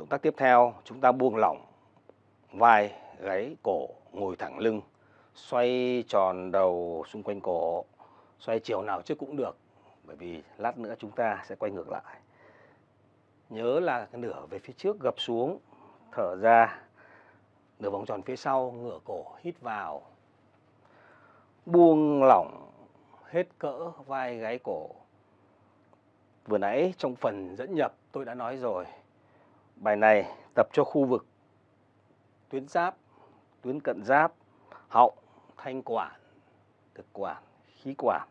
Động tác tiếp theo chúng ta buông lỏng vai, gáy, cổ, ngồi thẳng lưng, xoay tròn đầu xung quanh cổ, xoay chiều nào trước cũng được bởi vì lát nữa chúng ta sẽ quay ngược lại. Nhớ là cái nửa về phía trước gập xuống, thở ra, nửa vòng tròn phía sau, ngửa cổ, hít vào, buông lỏng hết cỡ vai gáy cổ. Vừa nãy trong phần dẫn nhập tôi đã nói rồi, bài này tập cho khu vực tuyến giáp, tuyến cận giáp, họng, thanh quản, thực quản, khí quản.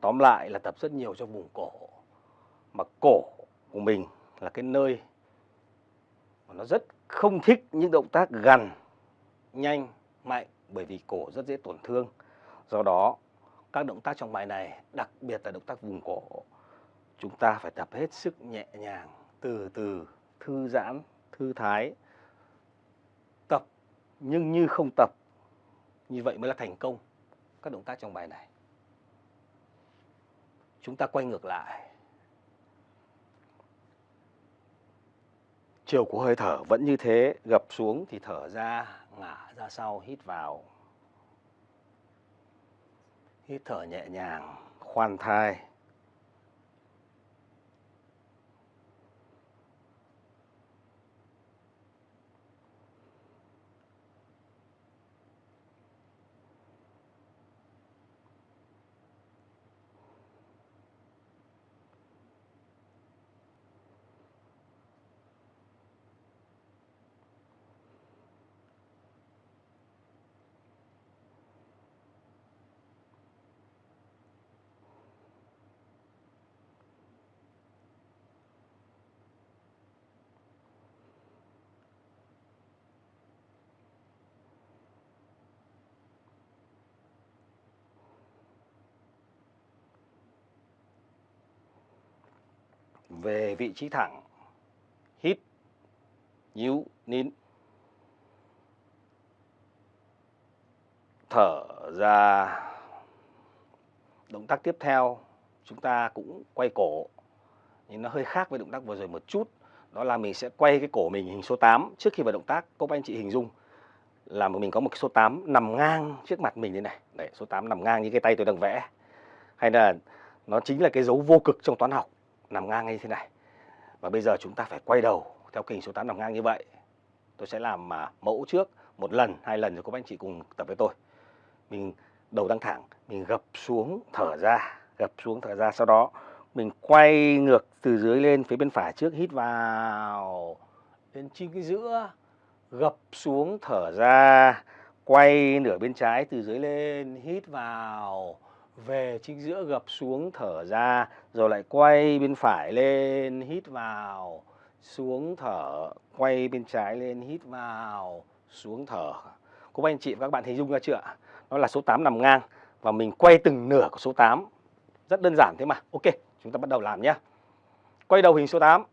Tóm lại là tập rất nhiều cho vùng cổ. Mà cổ của mình là cái nơi mà nó rất không thích những động tác gần, nhanh, mạnh bởi vì cổ rất dễ tổn thương. Do đó, các động tác trong bài này, đặc biệt là động tác vùng cổ, chúng ta phải tập hết sức nhẹ nhàng, từ từ, thư giãn, thư thái. Tập nhưng như không tập. Như vậy mới là thành công các động tác trong bài này. Chúng ta quay ngược lại. Chiều của hơi thở vẫn như thế, gập xuống thì thở ra, ngả ra sau, hít vào. Hít thở nhẹ nhàng, khoan thai. Về vị trí thẳng. Hít, nhíu, nín. Thở ra. Động tác tiếp theo, chúng ta cũng quay cổ. Nhưng nó hơi khác với động tác vừa rồi một chút. Đó là mình sẽ quay cái cổ mình hình số 8 trước khi vào động tác. Các anh chị hình dung là mình có một cái số 8 nằm ngang trước mặt mình như này. Đấy, số 8 nằm ngang như cái tay tôi đang vẽ. Hay là nó chính là cái dấu vô cực trong toán học nằm ngang như thế này. Và bây giờ chúng ta phải quay đầu theo kình số 8 nằm ngang như vậy. Tôi sẽ làm mà mẫu trước một lần, hai lần rồi các anh chị cùng tập với tôi. Mình đầu đang thẳng, mình gập xuống thở ra, gập xuống thở ra sau đó mình quay ngược từ dưới lên phía bên phải trước hít vào đến trên cái giữa gập xuống thở ra quay nửa bên trái từ dưới lên hít vào về chính giữa gập xuống thở ra, rồi lại quay bên phải lên, hít vào. Xuống thở, quay bên trái lên, hít vào. Xuống thở. Cô anh chị và các bạn hình dung ra chưa ạ? Nó là số 8 nằm ngang và mình quay từng nửa của số 8 rất đơn giản thế mà. Ok, chúng ta bắt đầu làm nhé quay đầu hình số 8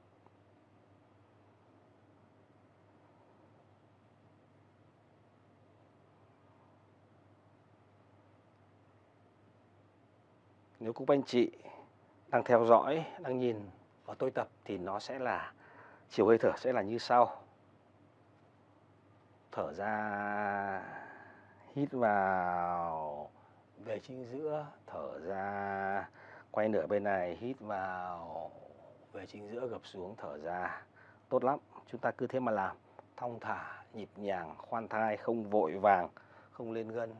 Nếu các anh chị đang theo dõi, đang nhìn vào tôi tập thì nó sẽ là chiều hơi thở sẽ là như sau. Thở ra, hít vào, về chính giữa, thở ra, quay nửa bên này, hít vào, về chính giữa gập xuống, thở ra. Tốt lắm, chúng ta cứ thế mà làm, thong thả, nhịp nhàng, khoan thai, không vội vàng, không lên gân.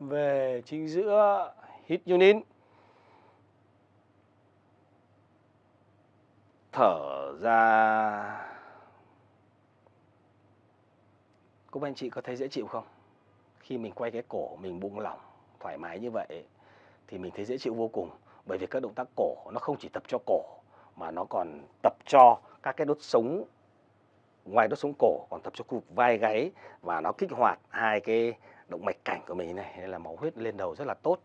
Về chính giữa hít unit thở ra. Các anh chị có thấy dễ chịu không? Khi mình quay cái cổ mình buông lỏng, thoải mái như vậy thì mình thấy dễ chịu vô cùng. Bởi vì các động tác cổ nó không chỉ tập cho cổ, mà nó còn tập cho các cái đốt sống, ngoài đốt sống cổ, còn tập cho khu vực vai gáy và nó kích hoạt hai cái động mạch cảnh của mình này là máu huyết lên đầu rất là tốt.